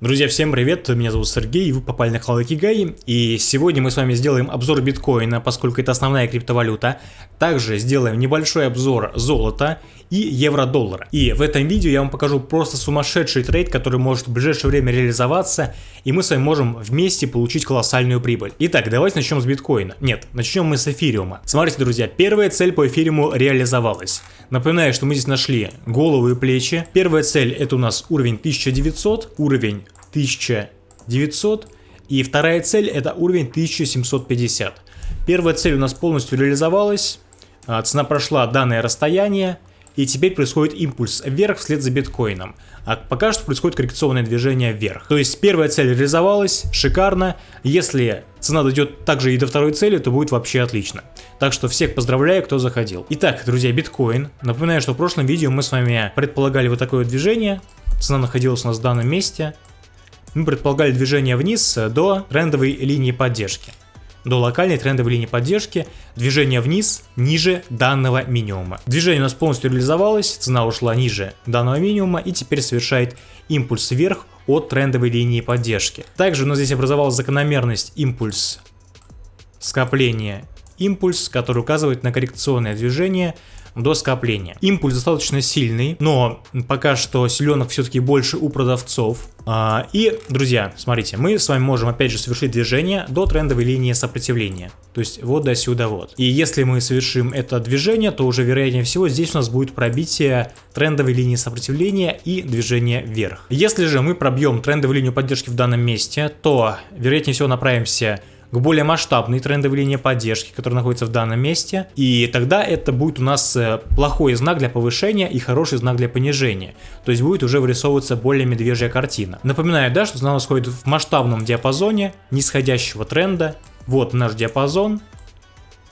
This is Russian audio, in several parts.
Друзья, всем привет, меня зовут Сергей, вы попали на канал Кигай, и сегодня мы с вами сделаем обзор биткоина, поскольку это основная криптовалюта. Также сделаем небольшой обзор золота и евро-доллара. И в этом видео я вам покажу просто сумасшедший трейд, который может в ближайшее время реализоваться, и мы с вами можем вместе получить колоссальную прибыль. Итак, давайте начнем с биткоина. Нет, начнем мы с эфириума. Смотрите, друзья, первая цель по эфириуму реализовалась. Напоминаю, что мы здесь нашли голову и плечи. Первая цель это у нас уровень 1900, уровень 1900. И вторая цель это уровень 1750. Первая цель у нас полностью реализовалась. А, цена прошла данное расстояние. И теперь происходит импульс вверх вслед за биткоином. А пока что происходит коррекционное движение вверх. То есть первая цель реализовалась, шикарно. Если цена дойдет также и до второй цели, то будет вообще отлично. Так что всех поздравляю, кто заходил. Итак, друзья, биткоин. Напоминаю, что в прошлом видео мы с вами предполагали вот такое движение. Цена находилась у нас в данном месте мы предполагали движение вниз до трендовой линии поддержки. До локальной трендовой линии поддержки, движение вниз ниже данного минимума. Движение у нас полностью реализовалось, цена ушла ниже данного минимума и теперь совершает импульс вверх от трендовой линии поддержки. Также у нас здесь образовалась закономерность импульс скопления импульс, который указывает на коррекционное движение до скопления. Импульс достаточно сильный, но пока что селенок все-таки больше у продавцов. А, и, друзья, смотрите, мы с вами можем опять же совершить движение до трендовой линии сопротивления. То есть вот до сюда вот. И если мы совершим это движение, то уже вероятнее всего здесь у нас будет пробитие трендовой линии сопротивления и движение вверх. Если же мы пробьем трендовую линию поддержки в данном месте, то вероятнее всего направимся к более масштабной трендовой линии поддержки, которая находится в данном месте. И тогда это будет у нас э, плохой знак для повышения и хороший знак для понижения. То есть будет уже вырисовываться более медвежья картина. Напоминаю, да, что она сходит в масштабном диапазоне нисходящего тренда. Вот наш диапазон.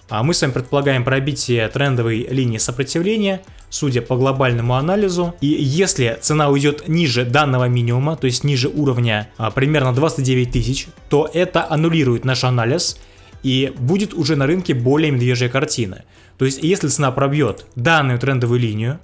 А мы с вами предполагаем пробитие трендовой линии сопротивления судя по глобальному анализу. И если цена уйдет ниже данного минимума, то есть ниже уровня а, примерно 29 тысяч, то это аннулирует наш анализ и будет уже на рынке более медвежья картина. То есть если цена пробьет данную трендовую линию,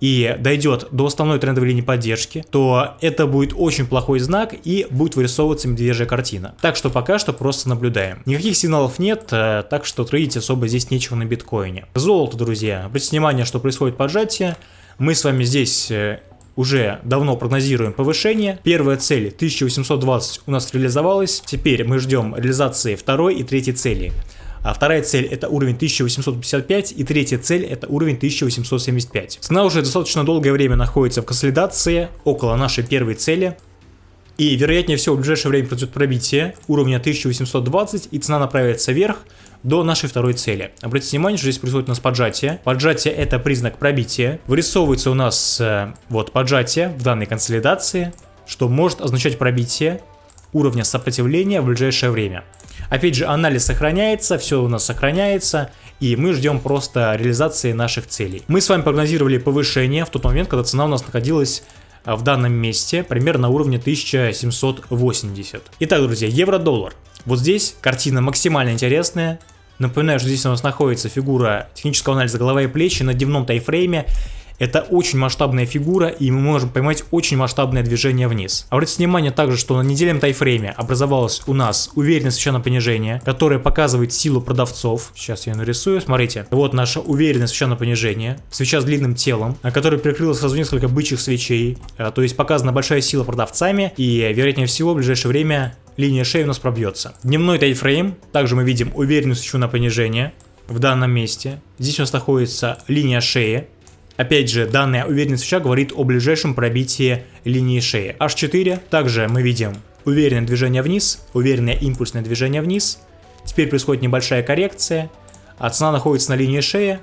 и дойдет до основной трендовой линии поддержки, то это будет очень плохой знак и будет вырисовываться медвежья картина. Так что пока что просто наблюдаем. Никаких сигналов нет, э, так что трейдить особо здесь нечего на биткоине. Золото, друзья. Обратите внимание, что происходит поджатие. Мы с вами здесь э, уже давно прогнозируем повышение. Первая цель 1820 у нас реализовалась. Теперь мы ждем реализации второй и третьей цели. А вторая цель это уровень 1855 и третья цель это уровень 1875. Цена уже достаточно долгое время находится в консолидации около нашей первой цели. И вероятнее всего в ближайшее время произойдет пробитие уровня 1820 и цена направится вверх до нашей второй цели. Обратите внимание, что здесь происходит у нас поджатие. Поджатие это признак пробития. Вырисовывается у нас э, вот поджатие в данной консолидации, что может означать пробитие уровня сопротивления в ближайшее время. Опять же, анализ сохраняется, все у нас сохраняется, и мы ждем просто реализации наших целей. Мы с вами прогнозировали повышение в тот момент, когда цена у нас находилась а, в данном месте примерно на уровне 1780. Итак, друзья, евро-доллар. Вот здесь картина максимально интересная. Напоминаю, что здесь у нас находится фигура технического анализа голова и плечи на дневном тайфрейме. Это очень масштабная фигура, и мы можем поймать очень масштабное движение вниз. Обратите внимание также, что на недельном тайфрейме образовалось у нас уверенное свечное понижение, которое показывает силу продавцов. Сейчас я нарисую, смотрите. Вот наша уверенное свечное понижение, свеча с длинным телом, которая прикрыла сразу несколько бычьих свечей. Э, то есть показана большая сила продавцами, и вероятнее всего в ближайшее время линия шеи у нас пробьется. Дневной тайфрейм, также мы видим уверенную свечу на понижение в данном месте. Здесь у нас находится линия шеи, Опять же, данная уверенность свеча говорит о ближайшем пробитии линии шеи. H4, также мы видим уверенное движение вниз, уверенное импульсное движение вниз. Теперь происходит небольшая коррекция, а цена находится на линии шеи.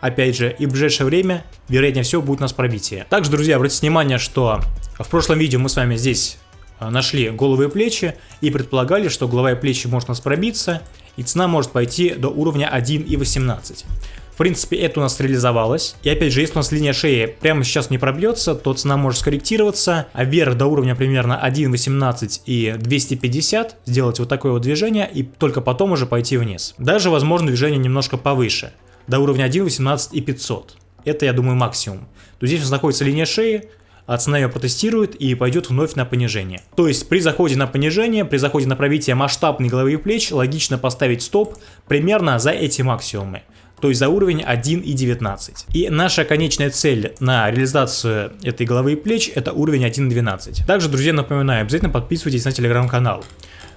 Опять же, и в ближайшее время, вероятнее всего, будет у нас пробитие. Также, друзья, обратите внимание, что в прошлом видео мы с вами здесь а, нашли головы и плечи и предполагали, что голова и плечи может у нас пробиться, и цена может пойти до уровня 1,18. В принципе, это у нас реализовалось. И опять же, если у нас линия шеи прямо сейчас не пробьется, то цена может скорректироваться, а вверх до уровня примерно 1.18 и 250 сделать вот такое вот движение и только потом уже пойти вниз. Даже возможно движение немножко повыше, до уровня 1.18 и 500. Это, я думаю, максимум. То здесь у нас находится линия шеи, а цена ее протестирует и пойдет вновь на понижение. То есть при заходе на понижение, при заходе на пробитие масштабной головы и плеч, логично поставить стоп примерно за эти максимумы то есть за уровень 1.19. И наша конечная цель на реализацию этой головы и плеч это уровень 1.12. Также, друзья, напоминаю, обязательно подписывайтесь на телеграм-канал.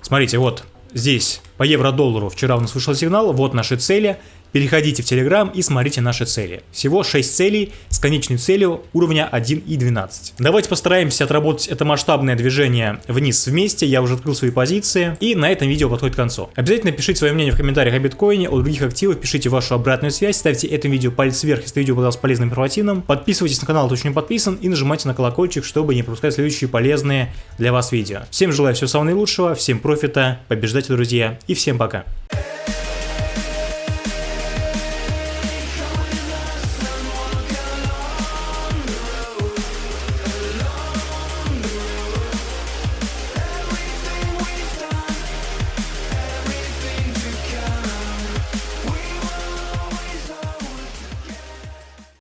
Смотрите, вот здесь по евро-доллару вчера у нас вышел сигнал, вот наши цели, Переходите в Telegram и смотрите наши цели. Всего 6 целей с конечной целью уровня 1 и 12. Давайте постараемся отработать это масштабное движение вниз вместе. Я уже открыл свои позиции. И на этом видео подходит к концу. Обязательно пишите свое мнение в комментариях о биткоине, о других активах, пишите вашу обратную связь, ставьте этому видео палец вверх, если видео показалось полезным и информативным. Подписывайтесь на канал, кто еще не подписан, и нажимайте на колокольчик, чтобы не пропускать следующие полезные для вас видео. Всем желаю всего самого наилучшего, всем профита, побеждайте, друзья, и всем пока.